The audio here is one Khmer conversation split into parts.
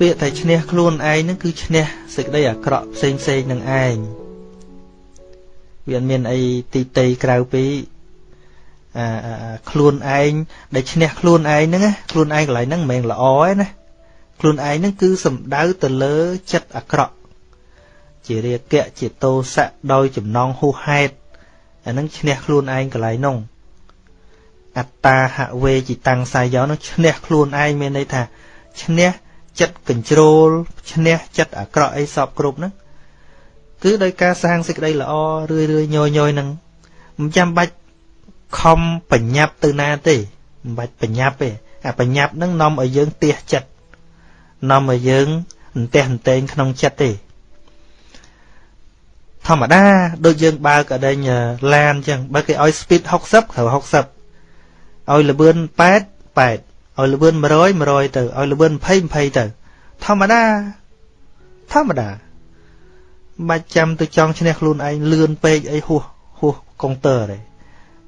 ពាក្យតែឈ្នះខ្លួនឯងហ្នឹងគឺឈ្នះសេចក្តីអាក្រក់ផ្សេងផ្សេងនឹងឯងវាអត់មានអីទីតីក្រៅពីអាខ្លួនឯងដែលឈ្នះខ្លួនឯងហ្នឹងណាខ្លួនឯងកន្លែងហ្នឹងមិនមែនល្អទេណាខ្លួនឯងហ្នឹងគឺសំដៅទៅលើចិត្តអាក្រក់ជារាគៈជាតោសៈដោយចំណងហួសហេតុអាហ្នឹងឈ្នះខ្លួនឯងកន្លែងនោះអត្តាហវេจิតាំងសាយយោនោះឈ្នះខ្លួនឯងមានន័យថាឈ្នះ ចិត្តកញ្ជ្រោលឈ្នះចិត្តអាក្រក់អីសពគ្រប់ហ្នឹងគឺដោយការសាងសេចក្តីល្អរឿយរឿយញយញយហ្នឹងមិនចាំបាច់ខំបញ្ញាប់ទៅណាទេមិនបាច់បញ្ញាប់ទេអាបញ្ញាប់ហ្នឹងនាំឲ្យយើងទះចិត្តនាំឲ្យយើងអន្ទះអន្ទែងក្នុងចិត្តទេធម្មតាដូចយើងបើកអដេញឡានអញ្ចឹងបើគេឲ្យ speed 60ត្រូវ60ឲ្យលបឿន8 8 ឲ្យលបឿន100 100ទៅឲ្យលបឿន20 20ទៅ ធម្មតាធម្មតាមិនចាំទៅចង់ឈ្នះខ្លួនឯងលឿនពេកអីហួសហួសកុងទ័រទេ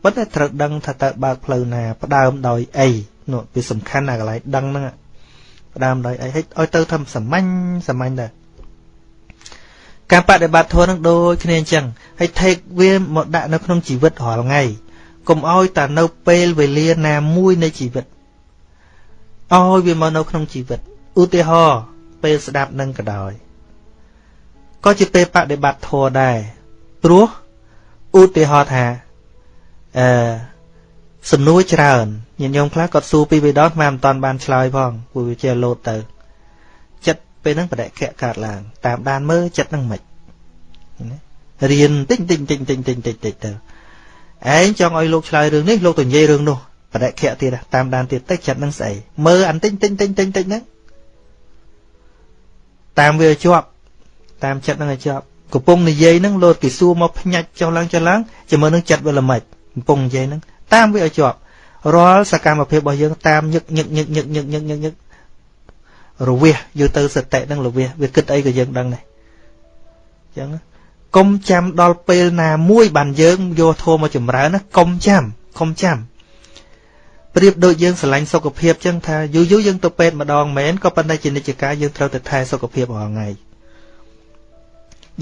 ប៉ុន្តែត្រូវដឹងថាតើបើកផ្លូវណាផ្ដើមដោយអីនោះវាសំខាន់ណាកន្លែងដឹងហ្នឹងផ្ដើមដោយអីឲ្យទៅធ្វើសាមញ្ញសាមញ្ញដែរការបដិបត្តិធម៌នឹងដូចគ្នាអញ្ចឹងហើយ take វាមកដាក់នៅក្នុងជីវិតរាល់ថ្ងៃកុំឲ្យតែនៅពេលវេលាណាមួយនៃជីវិត ឲ្យវាមកនៅក្នុងជីវិតឧទាហរណ៍ពេលស្ដាប់នឹងក៏ដោយក៏ជាពេលបដិបត្តិធម៌ដែរព្រោះឧទាហរណ៍ថាអឺសំណួរច្រើនញាតិញោមខ្លះគាត់សួរពីរបីដងស្មានមិនតាន់បានឆ្លើយផងព្រោះវាជាលោតទៅចិត្តពេលហ្នឹងបដិខៈកើតឡើង តាមដានមើលចិត្តហ្នឹងមិនរៀនតិចតិចតិចតិចតិចតិចតិចទៅឯងចង់ឲ្យលោកឆ្លើយរឿងនេះលោកទៅនិយាយរឿងនោះ បដិខៈទៀតតាមដានទៀតតិចចិត្តហ្នឹងស្អីមើលអានតិចតិចតិចតិចតិចហ្នឹងតាមវាជាប់តាមចិត្តហ្នឹងឲ្យជាប់កំពុងនិយាយហ្នឹងលោតគេសួរមកភ្ញាច់ចុះឡើងចុះឡើងជាមួយនឹងចិត្តវាល្មិចកំពុងនិយាយហ្នឹងតាមវាឲ្យជាប់រាល់សកម្មភាពរបស់យើងតាមញឹកញឹកញឹកញឹកញឹកញឹកញឹកញឹករវះយកទៅសតិនឹងរវះវាគិតអីក៏យើងដឹងដែរអញ្ចឹងកុំចាំដល់ពេលណាមួយបានយើងយកធម៌មកចម្រើនណាកុំចាំកុំចាំ ប្រៀបដូចយើងស្រឡាញ់សុខភាពចឹងថាយូរយូរយើងទៅពេទ្យម្ដងមែនក៏ប៉ុន្តែជានិច្ចកាលយើងត្រូវតែថែសុខភាពរាល់ថ្ងៃ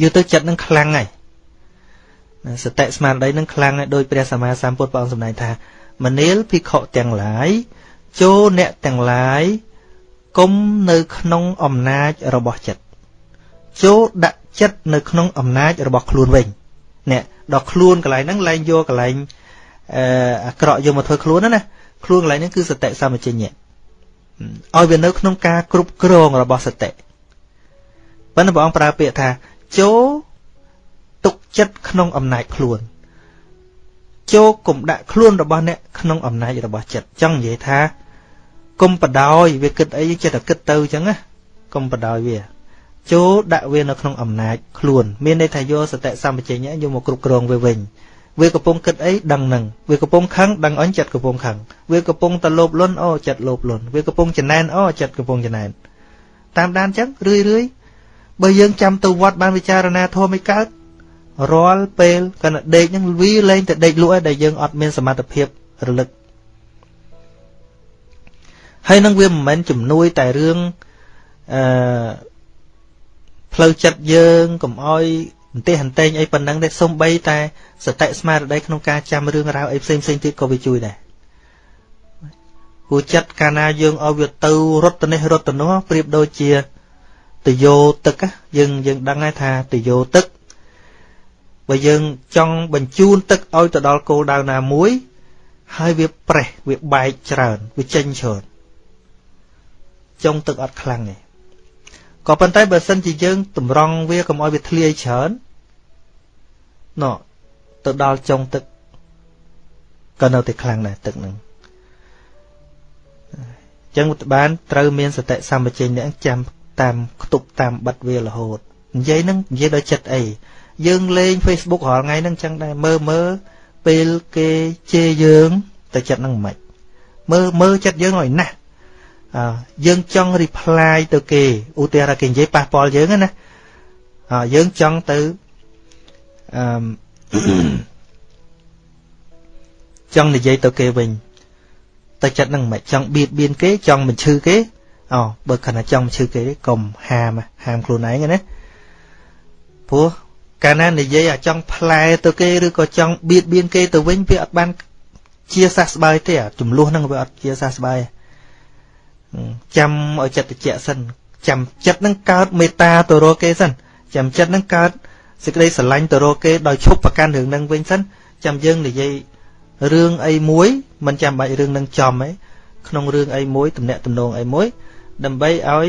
យូរទៅចិត្តនឹងខ្លាំងហើយសតិស្មារតីនឹងខ្លាំងហើយដោយព្រះសម្មាសម្ពុទ្ធព្រះអង្គសម្ដែងថាមនាលភិក្ខុទាំងឡាយចូលអ្នកទាំងឡាយគុំនៅក្នុងអំណាចរបស់ចិត្តចូលដាក់ចិត្តនៅក្នុងអំណាចរបស់ខ្លួនវិញអ្នកដល់ខ្លួនកន្លែងហ្នឹងលែងយកកន្លែងអឺអាក្រក់យកមកធ្វើខ្លួនណា ខ្លួនកន្លែងហ្នឹងគឺសតិសម្បជញ្ញៈឲ្យវានៅក្នុងការគ្រប់គ្រងរបស់សតិប៉ុន្តែព្រះអង្គប្រើពាក្យថាចូលទុកចិត្តក្នុងអំណាចខ្លួនចូលគុំដាក់ខ្លួនរបស់អ្នកក្នុងអំណាចរបស់ចិត្តចង់និយាយថាគុំបដោយវាគិតអីចិត្តតែគិតទៅអញ្ចឹងណាគុំបដោយវាចូលដាក់វានៅក្នុងអំណាចខ្លួន មានន័យថាយកសតិសម្បជញ្ញៈយកមកគ្រប់គ្រងវាវិញ វាកំពុងគិតអីដឹងនឹងវាកំពុងខឹងដឹងអញចិត្តកំពុងខឹងវាកំពុងតលោភលន់អូចិត្តលោភលន់វាកំពុងចំណែនអូចិត្តកំពុងចំណែនតាមដានអញ្ចឹងរឿយរឿយបើយើងចាំទៅវត្តបានវិចារណាធម៌មិនកើតរាល់ពេលកណ្ដដេកហ្នឹងវាលែងតែដេកលក់ឯដែលយើងអត់មានសមត្ថភាពរលឹកហើយនឹងវាមិនមែនជំនួយតែរឿងអឺផ្លូវចិត្តយើងកុំអោយអ ន្ទះអន្ទែងអីប៉ុណ្ណឹងទេសំបីតែសតិស្មារតីក្នុងការចាំរឿងរ៉ាវអីផ្សេងផ្សេងទៀតក៏វាជួយដែរព្រោះចិត្តកាលណាយើងឲ្យវាទៅរត់ទៅនេះរត់ទៅនោះប្រៀបដូចជាទយោទឹកយើងយើងដឹងហើយថាទយោទឹកបើយើងចង់បញ្ជូនទឹកឲ្យទៅដល់គោលដៅណាមួយ ហើយវាប្រេះវាបែកច្រើនវាចេញច្រើនចុងទឹកអត់ខ្លាំងទេក៏ប៉ុន្តែបើសិនជាយើងតម្រង់វាកុំឲ្យវាធ្លាយច្រើន ណោទៅដល់ចុងទឹកក៏នៅតែខ្លាំងដែរទឹកហ្នឹងអញ្ចឹងបានត្រូវមានសតិសម្បជញ្ញៈចាំតាមខ្ទប់តាមបិទវារហូតនិយាយហ្នឹងនិយាយដោយចិត្តអីយើងលេង Facebook រាល់ថ្ងៃហ្នឹងចឹងដែរមើលមើលពេលគេជេរយើងតែចិត្តហ្នឹងមិនមើលមើលចិត្តយើងឲ្យណាស់អើយើងចង់ reply ទៅគេឧទាហរណ៍គេនិយាយប៉ះពាល់យើងណាអើយើងចង់ទៅ អឺចង់និយាយទៅគេវិញតែចិត្តហ្នឹងមិនចង់បៀតបៀនគេចង់បញ្ឈឺគេអូបើខណៈចង់ឈឺគេកុំហាមហាមខ្លួនឯងណាព្រោះកាលណានិយាយអាចង់ផ្លែទៅគេឬក៏ចង់បៀតបៀនគេទៅវិញវាអត់បានជាសះស្បើយទេចំនួនហ្នឹងវាអត់ជាសះស្បើយចាំឲ្យចិត្តតិចសិនចាំចិត្តហ្នឹងកើតមេត្តាទៅរកគេសិនចាំចិត្តហ្នឹងកើត សេចក្តីស្រឡាញ់ទៅរកគេដោយឈប់ប្រកាន់រឿងហ្នឹងវិញសិនចាំយើងនិយាយរឿងអីមួយមិនចាំបាច់រឿងនឹងចំទេក្នុងរឿងអីមួយតំណាក់តំណងអីមួយ ដើម្បីឲ្យ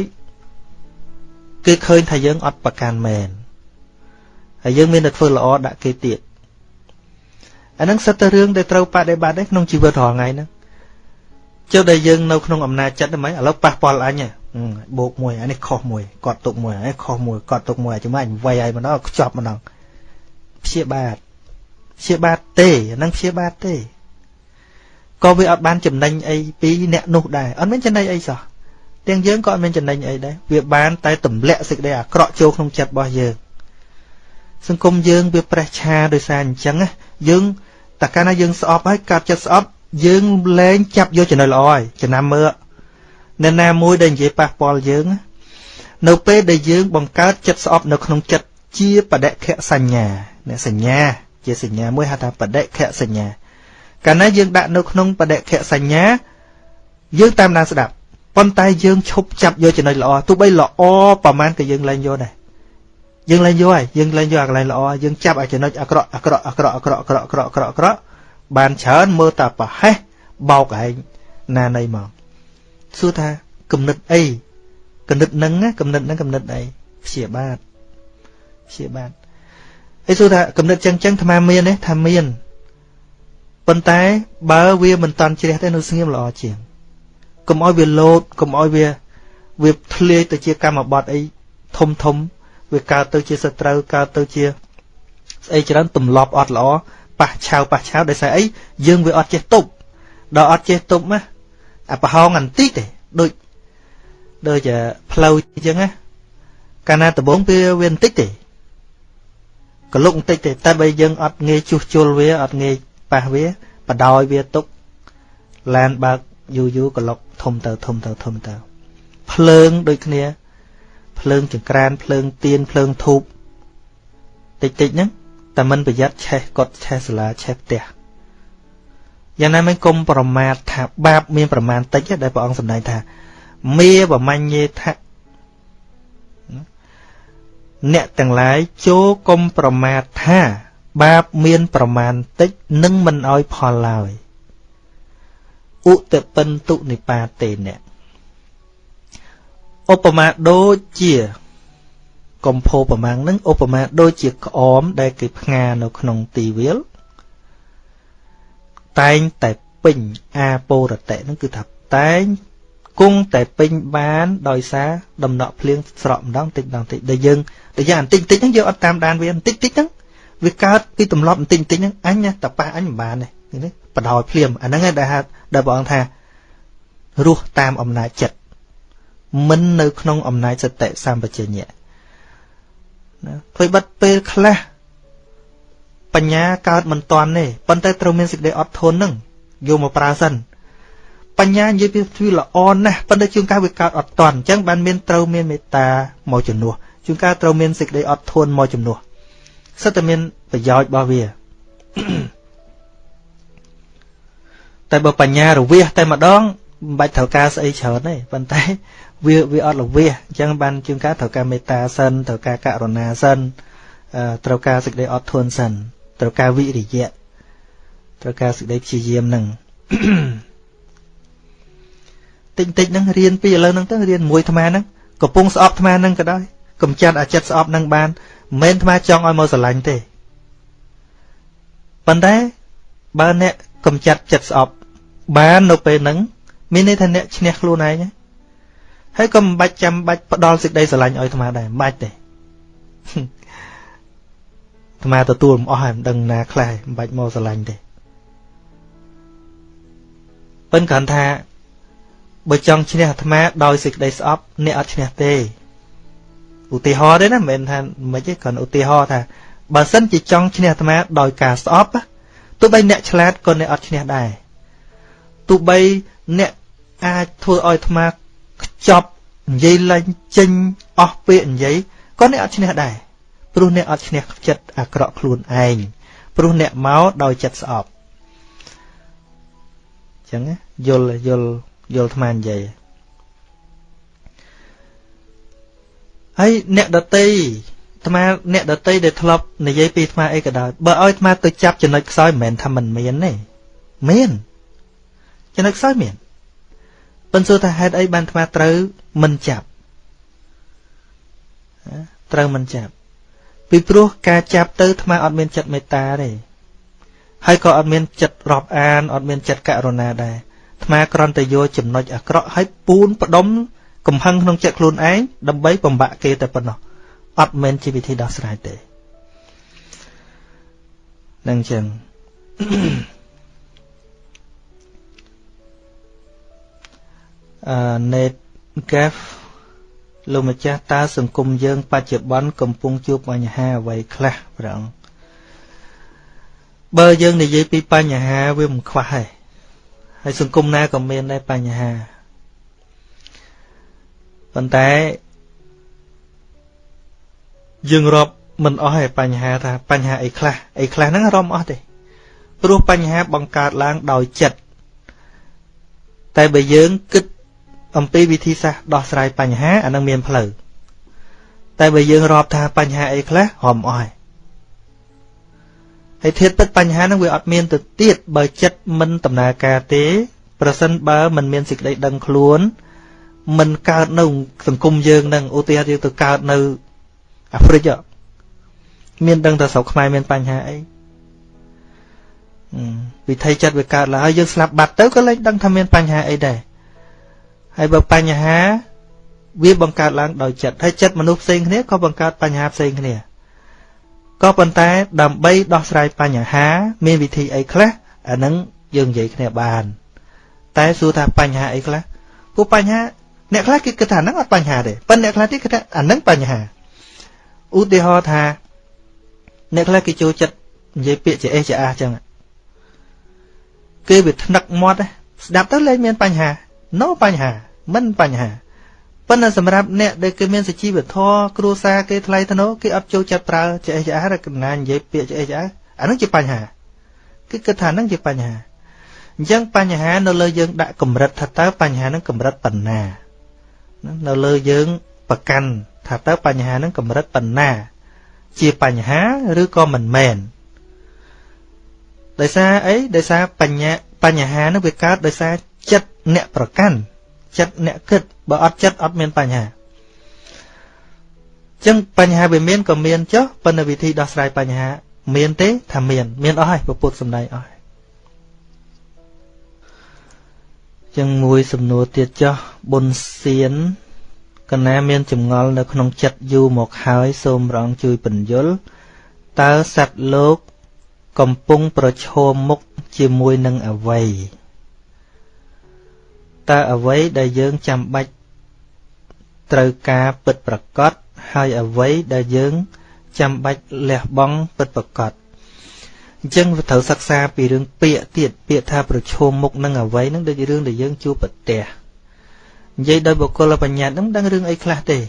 គេឃើញថាយើងអត់ប្រកាន់មែនហើយយើងមានតែធ្វើល្អដាក់គេទៀតអាហ្នឹងសិតតែរឿងដែលត្រូវបដិបត្តិក្នុងជីវិតរាល់ថ្ងៃហ្នឹងចុះដែលយើងនៅក្នុងអំណាចចិត្តហ្នឹងឥឡូវប៉ះពាល់អញ បោកមួយអានេះខុសមួយគាត់ទុកមួយអានេះខុសមួយគាត់ទុកមួយចាំអញវាយឲ្យម្ដងខ្ចប់ម្ដងព្យាបាទព្យាបាទទេអាហ្នឹងព្យាបាទទេក៏វាអត់បានចំណេញអីពីអ្នកនោះដែរអត់មានចំណេញអីសោះទាំងយើងក៏អត់មានចំណេញអីដែរវាបានតែទម្លាក់សេចក្តីអាក្រក់ចូលក្នុងចិត្តរបស់យើងសង្គមយើងវាប្រេះឆាដោយសារអញ្ចឹងយើងតើកាលណាយើងស្អប់ហើយកាត់ចិត្តស្អប់យើងលែងចាប់យកចំណុចល្អហើយចំណាំមើលអ្នកណាមួយដែលនិយាយប៉ះពាល់យើងនៅពេលដែលយើងបង្កើតចិត្តស្អប់នៅក្នុងចិត្តជាបដិខសញ្ញាអ្នកសញ្ញា ជាសញ្ញាមួយហៅថាបដិខសញ្ញាកាលណាយើងដាក់នៅក្នុងបដិខសញ្ញា យើងតាមដានស្ដាប់ប៉ុន្តែយើងឈប់ចាប់យកចំណុចល្អទោះបីល្អប្រហែលក៏យើងលែងយកដែរយើងលែងយកហើយយើងលែងយកអាកន្លែងល្អយើងចាប់ឲ្យចំណុចអាក្រក់អាក្រក់អាក្រក់អាក្រក់អាក្រក់អាក្រក់អាក្រក់អាក្រក់បានច្រើនមើលតែប្រហែសបោកឯងណានៃមក សួរថាគំនិតអីគំនិតនឹងគំនិតនឹងគំនិតអីព្យាបាទព្យាបាទអីសួរថាគំនិតចឹងចឹងអាត្មាមានទេថាមានប៉ុន្តែបើវាមិនតន់ជ្រះទេនៅស្ងៀមល្អជាងកុំឲ្យវាលោតកុំឲ្យវាវាធ្លាយទៅជាកម្មបត្តិអីធំធំវាកើតទៅជាសត្រូវកើតទៅជាស្អីច្រើនទម្លាប់អត់ល្អប៉ះឆាវប៉ះឆាវដោយសារអីយើងវាអត់ចេះទប់ដល់អត់ចេះទប់ណា អាប្រហោងបន្តិចទេដូចដូចផ្លូវអញ្ចឹងណាកាលណាដំបងវាវាបន្តិចទេកលុកបន្តិចទេតែបើយើងអត់ងាយជួសជុលវាអត់ងាយប៉ះវាបដោយវាទុកឡានបើកយូរយូរកលុកធំទៅធំទៅធំទៅភ្លើងដូចគ្នា ភ្លើងចង្ក្រានភ្លើងទៀនភ្លើងធូបតិចតិចហ្នឹងតែមិនប្រយ័ត្នឆេះកត់ឆេះសាលាឆេះផ្ទះ យ៉ាងណាមិនកុំប្រមាថថាបាបមានប្រមាណតិចដែលព្រះអង្គសម្ដែងថាមេបមញ្ញេថៈអ្នកទាំងឡាយចូលកុំប្រមាថថា បាបមានប្រមាណតិចនឹងមិនអោយផលឡើយឧតពិន្ទុនិបាតេអ្នកឧបមាដូចជាកំភោប្រមាំងនឹងឧបមាដូចជាក្អមដែលគេផ្ងានៅក្នុងទីវាល តែងតែពេញអាពោរតៈនឹងគឺថាតែងគង់តែពេញបានដោយសារដំណក់ភ្លៀងស្រក់ម្ដងតិចម្ដងតិចដែលយើងតែយ៉ាងបន្តិចតិចហ្នឹងយើងអត់តាមដានវាបន្តិចតិចហ្នឹងវាកើតពីទម្លាប់បន្តិចបន្តិចហ្នឹងអញណាតប៉ះអញមិនបានទេនេះបដោយភ្លាមអាហ្នឹងឯងដែលហៅដែលព្រះអង្គថារស់តាមអំណាចចិត្តមិននៅក្នុងអំណាចសតិសម្បជញ្ញៈណាធ្វើបិទពេលខ្លះ បញ្ញាកើតមិនតាន់ទេប៉ុន្តែត្រូវមានសេចក្តីអត់ធន់នឹងយកមកប្រើសិនបញ្ញានិយាយពីវាល្អណាស់ប៉ុន្តែជួនកាលវាកើតអត់តាន់អញ្ចឹងបានមានត្រូវមានមេត្តាមកជំនួសជួនកាលត្រូវមានសេចក្តីអត់ធន់មកជំនួសសិតតែមានប្រយោជន៍របស់វាតែបើបញ្ញារវាសតែម្ដងមិនបាច់ត្រូវការស្អីច្រើនទេប៉ុន្តែវាវាអត់ល្វាសអញ្ចឹងបានជាងការត្រូវការមេត្តាសិនត្រូវការករុណាសិនត្រូវការសេចក្តីអត់ធន់សិន ត្រូវការវិរិយៈត្រូវការសេចក្តីព្យាយាមនឹងតិចតិចហ្នឹងរៀនពីឥឡូវហ្នឹងទៅរៀនមួយអាត្មាហ្នឹងកំពុងស្អប់អាត្មាហ្នឹងក៏ដោយកំចាត់អាចិត្តស្អប់ហ្នឹងបានមិនមែនអាត្មាចង់ឲ្យមកស្រឡាញ់ទេប៉ុន្តែបើអ្នកកំចាត់ចិត្តស្អប់បាននៅពេលហ្នឹងមានន័យថាអ្នកឈ្នះខ្លួនឯងហើយក៏មិនបាច់ចាំបាច់ផ្ដល់សេចក្តីស្រឡាញ់ឲ្យអាត្មាដែរមិនបាច់ទេ អាត្មាទទួលមិនអស់ហើយមិនដឹងណាខ្លះមិនបាច់មកស្រឡាញ់ទេប៉ិនគ្រាន់ថាបើចង់ឈ្នះអាត្មាដោយសេចក្តីស្អប់អ្នកអត់ឈ្នះទេឧទាហរណ៍ទេណាមិនមែនថាមិនទេគ្រាន់ឧទាហរណ៍ថាបើសិនជាចង់ឈ្នះអាត្មាដោយការស្អប់ទោះបីអ្នកឆ្លាតក៏អ្នកអត់ឈ្នះដែរទោះបីអ្នកអាចធ្វើឲ្យអាត្មាខ្ចប់និយាយឡើងចេញអស់ពាក្យនិយាយក៏អ្នកអត់ឈ្នះដែរ ព្រោះអ្នកអត់ឈ្នះចិត្តអាក្រក់ខ្លួនឯងព្រោះអ្នកមកដោយចិត្តស្អប់អញ្ចឹងយល់យល់យល់អាត្មានិយាយហើយអ្នកដតីអាត្មាអ្នកដតីដែលធ្លាប់និយាយពីអាត្មាអីក៏ដោយបើឲ្យអាត្មាទៅចាប់ចំណុចខ្សោយមិនមែនថាមិនមានទេមានចំណុចខ្សោយមានប៉ុន្តែសួរថាហេតុអីបានអាត្មាត្រូវមិនចាប់ត្រូវមិនចាប់ ពីព្រោះការចាប់ទៅអាត្មាអត់មានចិត្តមេត្តាទេហើយក៏អត់មានចិត្តរាប់អានអត់មានចិត្តករុណាដែរអាត្មាគ្រាន់តែយកចំណុចអាក្រក់ឲ្យពូនផ្ដុំកំហឹងក្នុងចិត្តខ្លួនឯងដើម្បីបំបាក់គេតែប៉ុណ្ណោះអត់មែនជាវិធីដោះស្រាយទេនឹងចឹងអឺ net gaf លោកម្ចាស់តើសង្គមយើង បច្ចុប្បន្នកំពុងជួបបញ្ហាអ្វីខ្លះព្រះអង្គបើយើងនិយាយពីបញ្ហាវាមិនខ្វះទេហើយសង្គមណាក៏មានដែរបញ្ហាប៉ុន្តែយើងរាប់មិនអស់ទេបញ្ហាថាបញ្ហាអីខ្លះអីខ្លះហ្នឹងរំអស់ទេព្រោះបញ្ហាបង្កើតឡើងដោយចិត្តតែបើយើងគិត អំពីវិធីសាស្ត្រដោះស្រាយបញ្ហាអានឹងមានផ្លូវតែបើយើងរាប់ថាបញ្ហាអីខ្លះរំអស់ហើយធៀបពិតបញ្ហានឹងវាអត់មានទៅទៀតបើចិត្តមិនដំណើរការទេ ប្រសិនបើមិនមានសេចក្តីដឹងខ្លួនមិនកើតនៅសង្គមយើងនឹងឧទាហរណ៍យើងទៅកើតនៅអាហ្វ្រិកមានដឹងតែស្រុកខ្មែរមានបញ្ហាអីវិធីចិត្តវាកើតឡើងហើយយើងស្លាប់បាត់ទៅក៏លែងដឹងថាមានបញ្ហាអីដែរ ហើយបើបញ្ហាវាបង្កើតឡើងដោយចិត្តហើយចិត្តមនុស្សផ្សេងគ្នាក៏បង្កើតបញ្ហាផ្សេងគ្នាក៏ប៉ុន្តែដើម្បីដោះស្រាយបញ្ហា មានវិធីអីខ្លះអានឹងយើងនិយាយគ្នាបាន តែសួរថាបញ្ហាអីខ្លះពួកបញ្ហាអ្នកខ្លះគេគិតថាហ្នឹងអត់បញ្ហាទេប៉ុន្តែអ្នកខ្លះទៀតគិតថាអាហ្នឹងបញ្ហាឧទាហរណ៍ថា អ្នកខ្លះគេចូលចិត្តនិយាយពាក្យជាអេជាអាចឹងគេវាថ្នឹកមាត់ស្ដាប់ទៅលែងមានបញ្ហា no បញ្ហា មិនបញ្ហាប៉ុន្តែសម្រាប់អ្នកដែលគេមានសជីវធម៌គ្រួសារគេថ្លៃថ្នូរគេអត់ចូលចិត្តប្រើជាអេជាអាឬកណានិយាយពាក្យជាអេជាអាអានឹងជាបញ្ហាគឺគិតថានឹងជាបញ្ហាអញ្ចឹងបញ្ហានៅលើយើងដាក់កម្រិតថាតើបញ្ហានឹងកម្រិតប៉ុណ្ណានៅលើយើងប្រកាន់ថាតើបញ្ហានឹងកម្រិតប៉ុណ្ណា ជាបញ្ហាឬក៏មិនមែនដោយសារអីដោយសារបញ្ញាបញ្ហានឹងវាកើតដោយសារចិត្តអ្នកប្រកាន់ ចិត្តអ្នកគិតបើអត់ចិត្តអត់មានបញ្ហាចឹងបញ្ហាវាមានក៏មានចុះប៉ុន្តែវិធីដោះស្រាយបញ្ហា មានទេថាមាន មានអស់ហើយពុទ្ធសំដែងអស់ចឹងមួយសំណួរទៀតចុះបុណ្យសៀនកណាមានចម្ងល់នៅក្នុងចិត្តយូរមកហើយសូមរងជួយពន្យល់តើសត្វលោក កំពុងប្រឈមមុខជាមួយនឹងអវ័យ តើអ្វីដែលយើងចាំបាច់ត្រូវការពិតប្រកបហើយអ្វីដែលយើងចាំបាច់លះបង់ពិតប្រកបអញ្ចឹងត្រូវសិក្សាពីរឿងពាក្យទៀតពាក្យថាប្រឈមមុខនឹងអ្វីនឹងដូចរឿងដែលយើងជួបប្រទះនិយាយដោយបុគ្គលបញ្ញត្តិនឹងដឹងរឿងអីខ្លះទេ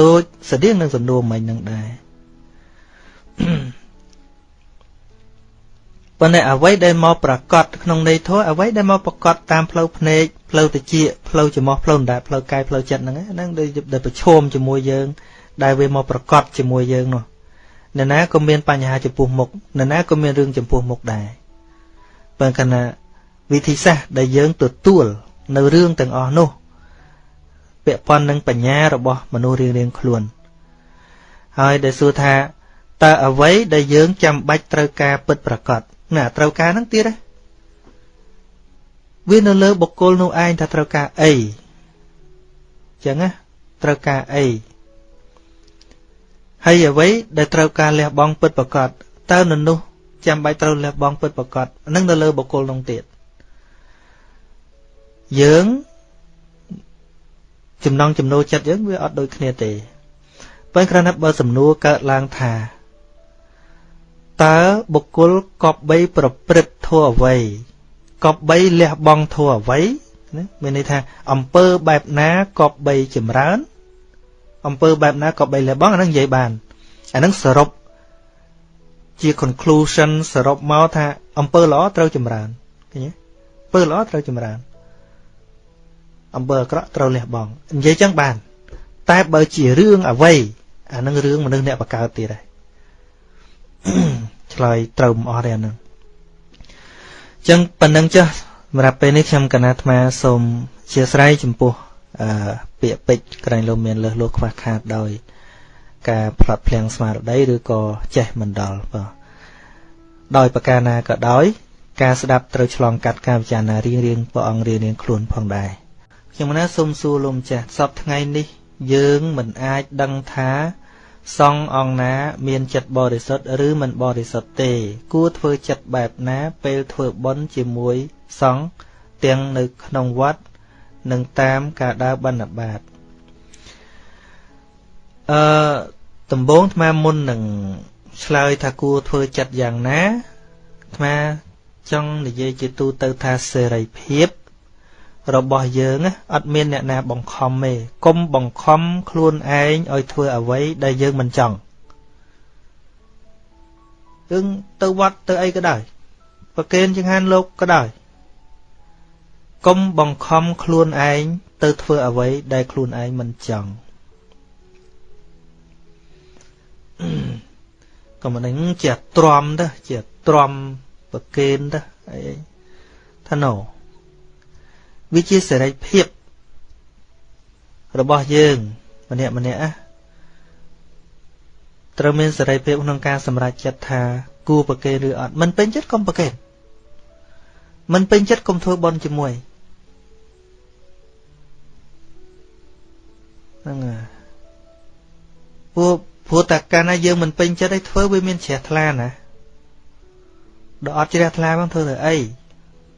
ដូចស្តៀងនឹងសំណួរមិញនឹងដែរ ប៉ុន្តែអ្វីដែលមកប្រកាសក្នុងន័យធម៌អ្វីដែលមកប្រកាសតាមផ្លូវភ្នែកផ្លូវតិចផ្លូវច្រមុះផ្លូវដណ្ដែតផ្លូវកាយផ្លូវចិត្តហ្នឹងហ្នឹងដែលប្រឈមជាមួយយើង ដែលវាមកប្រកាសជាមួយយើងនោះនរណាក៏មានបញ្ហាចំពោះមុខនរណាក៏មានរឿងចំពោះមុខដែរបើគណៈវិធីសាស្ត្រដែលយើងទទួលនៅរឿងទាំងអស់នោះពាក់ព័ន្ធនឹងបញ្ញារបស់មនុស្សរៀងៗខ្លួន ហើយដែលសួរថាតើអ្វីដែលយើងចាំបាច់ត្រូវការពិតប្រាកដ ណាត្រូវការហ្នឹងទៀតវានៅលើបុគ្គលនោះឯងថាត្រូវការអីចឹងណាត្រូវការអីហើយអ្វីដែលត្រូវការលះបង់ពិតប្រកបតើនៅនោះចាំបាច់ត្រូវលះបង់ពិតប្រកបនឹងនៅលើបុគ្គលនោះទៀតយើងចំណងចំណូលចិត្តយើងវាអត់ដូចគ្នាទេប៉ុន្តែគ្រាន់តែបើសំណួរកើតឡើងថា តើបុគ្គលកប់បីប្រព្រឹត្តធัวអ្វីកប់បីលះបង់ធัวអ្វីណាមានន័យថាអំពើបែបណាក៏បីចម្រើនអំពើបែបណាក៏បីលះបង់អានឹងនិយាយបានអានឹងសរុបជា conclusion សរុបមកថាអំពើល្អត្រូវចម្រើនឃើញទេអំពើល្អត្រូវចម្រើនអំពើអាក្រក់ត្រូវលះបង់និយាយចឹងបាន តែបើជារឿងអ្វីអានឹងរឿងមនុស្សអ្នកបកើតទៀតហើយ ឆ្លើយត្រូវមិនអស់ទេអានឹងចឹងប៉ុណ្ណឹងចុះសម្រាប់ពេលនេះខ្ញុំកណាអាត្មាសូមអធិស្ឋានចំពោះអឺពាក្យពេចន៍ក្រែងលោកមានលើសលោខ្វះខាតដោយ ការផ្លាត់ភ្លៀងស្មារតីឬក៏ចេះមិនដល់បាទដោយប្រការណាក៏ដោយ ការស្ដាប់ត្រូវឆ្លងកាត់ការពិចារណារៀងរៀងព្រះអង្គរៀងរៀងខ្លួនផងដែរខ្ញុំណាសូមសួរលោកម្ចាស់សពថ្ងៃនេះ យើងមិនអាចដឹងថា សង្ឃអង្គណាមានចិត្តបរិសុទ្ធឬមិនបរិសុទ្ធទេ គួរធ្វើចិត្តបែបណាពេលធ្វើបុណ្យជាមួយសង្ឃទាំងនៅក្នុងវត្តនិងតាមការដើរបិណ្ឌបាតអឺដំបូងអាត្មាមុននឹងឆ្លើយថាគួរធ្វើចិត្តយ៉ាងណាអាត្មាចង់និយាយជាទូទៅថាសេរីភាព របស់យើងអត់មានអ្នកណាបង្ខំទេកុំបង្ខំខ្លួនឯងឲ្យធ្វើអ្វីដែលយើងមិនចង់យើងទៅវត្តទៅអីក៏ដោយប្រកេនចង្ហាន់លោកក៏ដោយកុំបង្ខំខ្លួនឯងទៅធ្វើអ្វីដែលខ្លួនឯងមិនចង់ក៏មិននឹងជាទ្រាំទៅជាទ្រាំប្រកេនទៅអីថាណូ វាជាសេរីភាពរបស់យើងម្នាក់ម្នាក់ណាត្រូវមានសេរីភាពក្នុងការសម្រេចចិត្តថាគួរប្រកេនឬអត់មិនពេញចិត្តកុំប្រកេនមិនពេញចិត្តកុំធ្វើបន់ជាមួយហ្នឹងហើយព្រោះព្រោះតែកាលណាយើងមិនពេញចិត្តឲ្យធ្វើវាមានជ្រះថ្លាណាដល់អត់ជ្រះថ្លាមកធ្វើទៅអី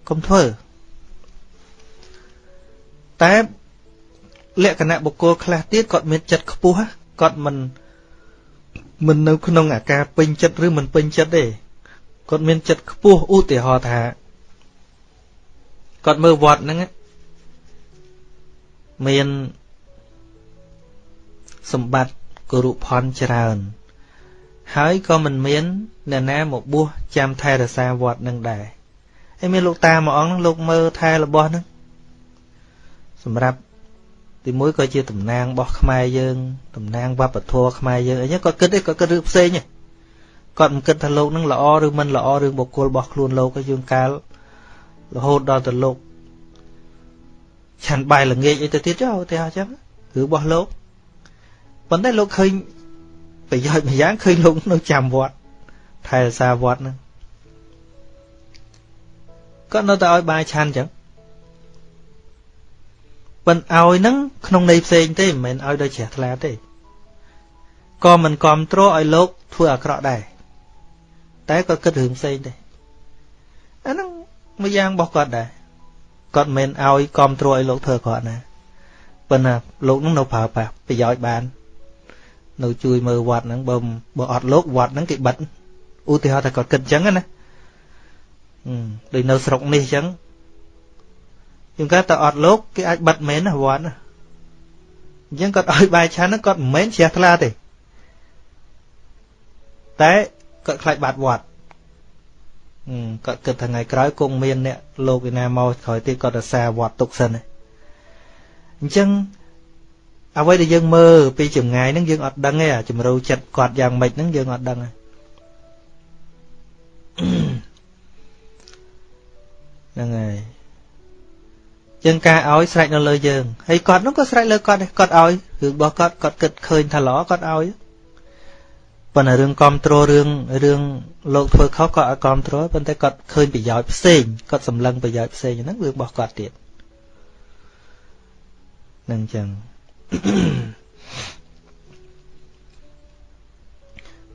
កុំធ្វើ តែលក្ខណៈបុគ្គលខ្លះទៀតគាត់មានចិត្តខ្ពស់គាត់មិនមិននៅក្នុងអាការពេញចិត្តឬមិនពេញចិត្តទេគាត់មានចិត្តខ្ពស់ឧទាហរណ៍ថាគាត់មើលវត្តហ្នឹងមានសម្បត្តិគរុផនច្រើន ហើយក៏មិនមានអ្នកណាមកបួសចាំថែរក្សាវត្តនឹងដែរហើយមានលោកតាមួយអង្គហ្នឹងលោកមើលថែរបស់ហ្នឹង សម្រាប់ទីមួយក៏ជាតំណាងរបស់ខ្មែរយើងតំណាងវប្បធម៌ខ្មែរយើងអីចឹងគាត់គិតទេគាត់គិតរឿងផ្សេងទេគាត់មិនគិតថាលោកនឹងល្អឬមិនល្អរឿងបុគ្គលរបស់ខ្លួនលោកឯយើងកាលរហូតដល់ទៅលោកឆាន់បាយល្ងាចអីទៅទៀតចុះឧទាហរណ៍ចឹងរឿងរបស់លោកប៉ុន្តែលោកឃើញប្រយោជន៍មួយយ៉ាងឃើញលោកនៅចាំវត្តថែរក្សាវត្តហ្នឹងគាត់នៅតែឲ្យបាយឆាន់ចឹង ប៉ុន្តែឲ្យហ្នឹងក្នុងន័យផ្សេងទេមិនមែនឲ្យដោយជ្រះថ្លាទេក៏មិនគ្រប់គ្រងឲ្យលោកធ្វើអាក្រក់ដែរតែគាត់គិតរឿងផ្សេងទេអាហ្នឹងមួយយ៉ាងរបស់គាត់ដែរគាត់មិនមែនឲ្យគ្រប់គ្រងឲ្យលោកធ្វើអាក្រក់ណាប៉ុន្តែលោកនឹងនៅប្រើប្រាស់ប្រយោជន៍បាន នៅជួយមើលវត្តហ្នឹងបើបើអត់លោកវត្តហ្នឹងគេបិទឧទាហរណ៍ថាគាត់គិតអញ្ចឹងណាដូចនៅស្រុកនេះអញ្ចឹង ជាងគាត់តែអត់លោកគេអាចបិទមែនណាវត្តណាអញ្ចឹងគាត់ឲ្យបាយឆាន់ហ្នឹងគាត់មិនមែនជ្រះថ្លាទេតែគាត់ខ្លាចបាត់វត្តគាត់គិតថាថ្ងៃក្រោយគង់មានអ្នកលោកឯណាមកក្រោយទៀតគាត់រសាវត្តទុកសិនអញ្ចឹងអ្វីដែលយើងមើលពីចម្ងាយហ្នឹងយើងអត់ដឹងទេអាជំរូវចិត្តគាត់យ៉ាងម៉េចហ្នឹងយើងអត់ដឹងទេហ្នឹងហើយ ជាងការឲ្យស្រេចនៅលើយើងហើយគាត់នោះក៏ស្រេចលើគាត់ដែរគាត់ឲ្យរឿងរបស់គាត់គាត់គិតឃើញថាល្អគាត់ឲ្យប៉ុន្តែរឿងគ្រប់គ្រងរឿងរឿងលោកធ្វើខុសគាត់អត់គ្រប់គ្រងប៉ុន្តែគាត់ឃើញប្រយោជន៍ផ្សេងគាត់សម្លឹងប្រយោជន៍ផ្សេងហ្នឹងរឿងរបស់គាត់ទៀតនឹងចឹង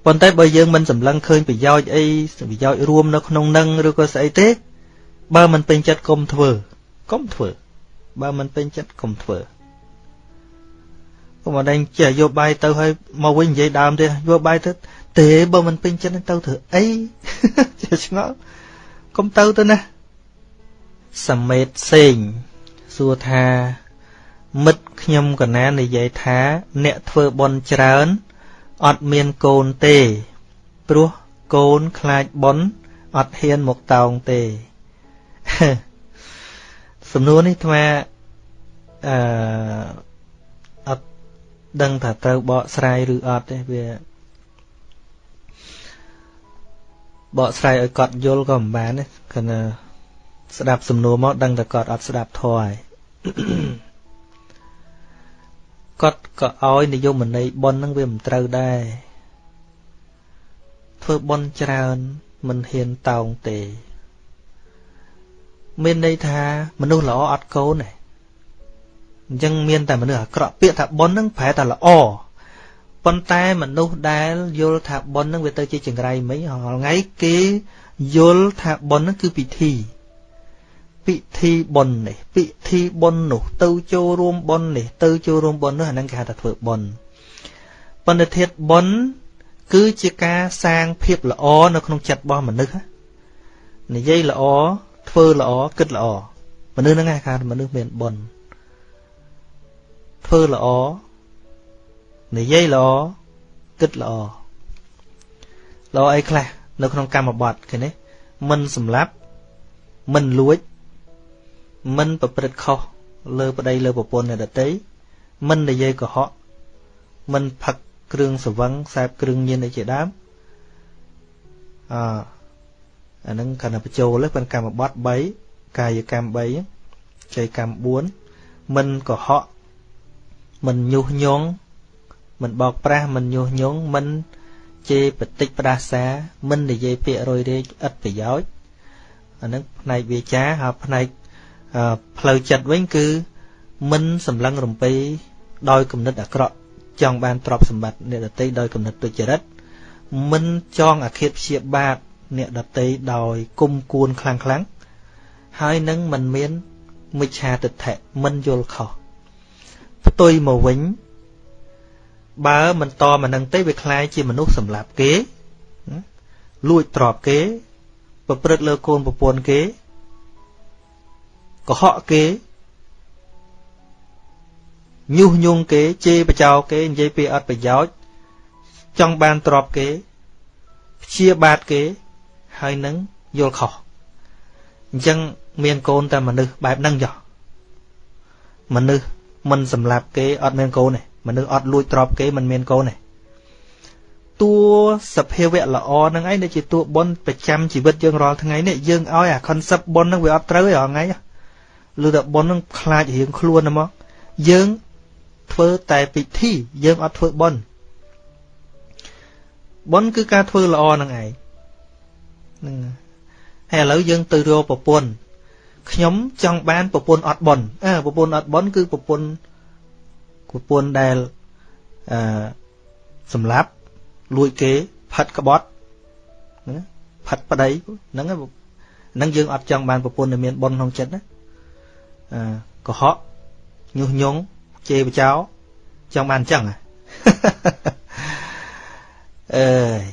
ប៉ុន្តែបើយើងមិនសម្លឹងឃើញប្រយោជន៍អីប្រយោជន៍រួមនៅក្នុងនឹងឬក៏ស្អីទេ បើមិនពេញចិត្តកុំធ្វើ កុំធ្វើបើមិនពេញចិត្តកុំធ្វើកុំអត់ចេះយកបាយទៅឲ្យមកវិញនិយាយដើមទេយកបាយទៅទេបើមិនពេញចិត្តទៅធ្វើអីចេះឆ្ងល់កុំទៅទៅណាសមេតសេងសួរថា មិត្តខ្ញុំកណានិយាយថា អ្នកធ្វើបន់ច្រើនអត់មានកូនទេ ព្រោះកូនខ្លាចបន់អត់ហ៊ានមកតោងទេ សំណួរនេះអាអឺអត់ដឹងថាត្រូវបកស្រាយឬអត់ទេវាបកស្រាយឲ្យគាត់យល់ក៏មិនបានទេគណៈស្ដាប់សំណួរមកដឹងតែគាត់អត់ស្ដាប់ធម៌ហើយគាត់ក៏ឲ្យនិយមន័យប៉ុននឹងវាមិនត្រូវដែរធ្វើប៉ុនច្រើនមិនហ៊ានតោងទេ មានន័យថាមនុស្សល្អអត់កូនទេអញ្ចឹងមានតែមនុស្សអាក្រក់ពាក្យថាប៉ុននឹងប្រែថាល្អប៉ុន្តែមនុស្សដែលយល់ថាប៉ុននឹងវាទៅជាចង្រៃមិញរាល់ថ្ងៃគេយល់ថាប៉ុននឹងគឺពិធីពិធីបុណ្យនេះពិធីបុណ្យនោះ ទៅចូលរួមបុណ្យនេះទៅចូលរួមបុណ្យនោះអានឹងគេហៅថាធ្វើបុណ្យបណ្ឌិធាតបុណ្យគឺជាការសាងភាពល្អនៅក្នុងចិត្តរបស់មនុស្សនិយាយល្អ ធ្វើល្អគិតល្អមនុស្សហ្នឹងគេហៅមនុស្សមានបុណ្យធ្វើល្អនិយាយល្អគិតល្អល្អអីខ្លះនៅក្នុងកម្មបត្តិគេនេះមិនសម្លាប់មិនលួច មិនប្រព្រឹត្តខុសលើប្តីលើប្រពន្ធអ្នកដទៃមិននិយាយកុហកមិនផឹកគ្រឿងសវឹងខ្សែបគ្រឿងញៀនអីជាដើមអ អាហ្នឹងកណ្ដបញ្ចូលហ្នឹងកម្មបត្តិ3កាយកម្ម3ចៃកម្ម4មិនកុហកមិនញុះញង់មិនបោកប្រាស់មិនញុះញង់មិនជេរបតិចផ្ដាសាមិននិយាយពាក្យរយរែកឥតប្រយោជន៍អានឹងផ្នែកវាចាហើយផ្នែកផ្លូវចិត្តវិញគឺមិនសម្លឹងរំពេដោយគំនិតអាក្រក់ចង់បានទ្រព្យសម្បត្តិអ្នកដតីដោយគំនិតទុច្ចរិតមិនចងអាឃាតព្យាបាទ អ្នកដតីដោយគុំគួនខ្លាំងខ្លាំងហើយនឹងមិនមានមិច្ឆាទិដ្ឋិមិនយល់ខុសផ្ទុយមកវិញបើមិនតមកនឹងទេវាคล้ายជាមនុស្សសម្លាប់គេលួចទ្រព្យគេ ប្រព្រឹត្តលើកូនប្រពន្ធគេកុហកគេញុះញង់គេជេរបចោគេនិយាយពីអត់ប្រយោជន៍ចង់បានទ្រព្យគេព្យាបាទគេ ហើយនឹងយល់ខុសអញ្ចឹងមានកូនតែមនុស្សបែបហ្នឹងចុះមនុស្សមិនសម្លាប់គេអត់មានកូនទេមនុស្សអត់លួចទ្រព្យគេមិនមានកូនទេតួសភាវៈល្អហ្នឹងឯងដែលជាតួបុណ្យប្រចាំជីវិតយើងរាល់ថ្ងៃនេះយើងឲ្យអា concept បុណ្យហ្នឹងវាអត់ត្រូវទេរាល់ថ្ងៃឬតែបុណ្យនឹងខ្លាចរៀងខ្លួនហ្មងយើងធ្វើតែពិធីយើងអត់ធ្វើបុណ្យបុណ្យគឺការធ្វើល្អនឹងឯង ហ្នឹងហើយឥឡូវយើងទៅរកប្រពន្ធខ្ញុំចង់បានប្រពន្ធអត់បុណ្យអើប្រពន្ធអត់បុណ្យគឺប្រពន្ធប្រពន្ធដែលអឺសម្លាប់លួចគេផាត់ក្បត់ណាផាត់ប្តីហ្នឹងហ្នឹងយើងអត់ចង់បានប្រពន្ធដែលមានបុណ្យក្នុងចិត្តណាកុហកញុះញង់ជេរបចោចង់បានអញ្ចឹងអើយ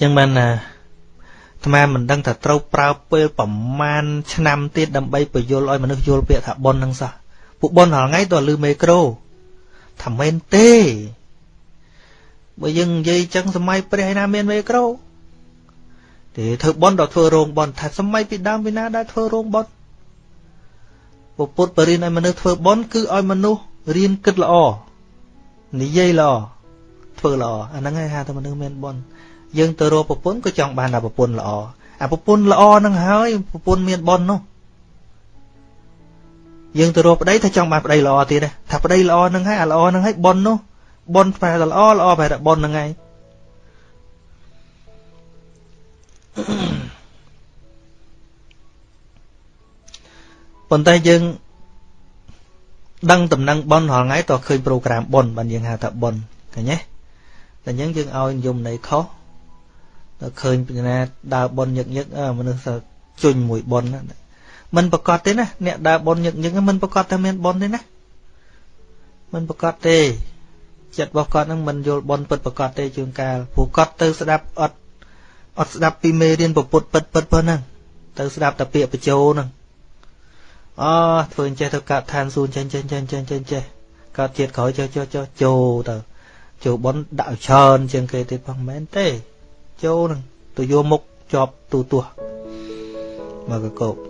ចឹងបានណាអាត្មាមិនដឹងថាត្រូវប្រើពេលប្រមាណឆ្នាំទៀតដើម្បីបញ្យល់ឲ្យមនុស្សយល់ពាក្យថាប៉ុននឹងសោះពួកប៉ុនរាល់ថ្ងៃតើលឺមេក្រូថាមែនទេបើយើងនិយាយចឹងសម័យព្រះឯណាមានមេក្រូទេធ្វើបន់ដល់ធ្វើរោងបន់ថាសម័យពីដើមពីណាដែលធ្វើរោងបន់ពពុទ្ធបរិញ្ញាឲ្យមនុស្សធ្វើបន់គឺឲ្យមនុស្សរៀនគិតល្អនិយាយល្អធ្វើល្អអាហ្នឹងឯងហៅថាមនុស្សមានបន់ យើងទៅរកប្រពន្ធក៏ចង់បានតែប្រពន្ធល្អអាប្រពន្ធល្អហ្នឹងហើយប្រពន្ធមានបន់នោះយើងទៅរកប្តីថាចង់បានប្តីល្អទៀតថាប្តីល្អហ្នឹងហើយអាល្អហ្នឹងហើយបន់នោះបន់ប្រែតែល្អល្អប្រែតែបន់ហ្នឹងហើយប៉ុន្តែយើងដឹងដំណឹងប៉ុនរាល់ថ្ងៃតើឃើញប្រូក្រាមប៉ុនបានយើងហៅថាប៉ុនឃើញទេតែអញ្ចឹងយើងឲ្យនិយមន័យខុស ដល់ឃើញពីណាដើរបនញឹកញឹកមនុស្សជុញមួយបនមិនប្រកាសទេណាអ្នកដើរបនញឹកញឹកមិនប្រកាសថាមានបនទេណាមិនប្រកាសទេចិត្តរបស់គាត់នឹងមិនយល់បនពិតប្រកាសទេជួនកាលព្រោះគាត់ទៅស្ដាប់អត់អត់ស្ដាប់ពីមេរៀនពពុតពិតពិតប៉ុណ្ណឹងទៅស្ដាប់តែពាក្យបញ្ចោហ្នឹងអធ្វើអញ្ចេះទៅកាត់ឋានសួនចេះចេះចេះចេះចេះចេះកាត់ជាតិក្រោយចុះចុះចុះចូលទៅចូលបនដាក់ច្រើនជាងគេទៀតផងមែនទេ ចូលនឹងទៅយកមុខជាប់ទូទាស់មកកកោប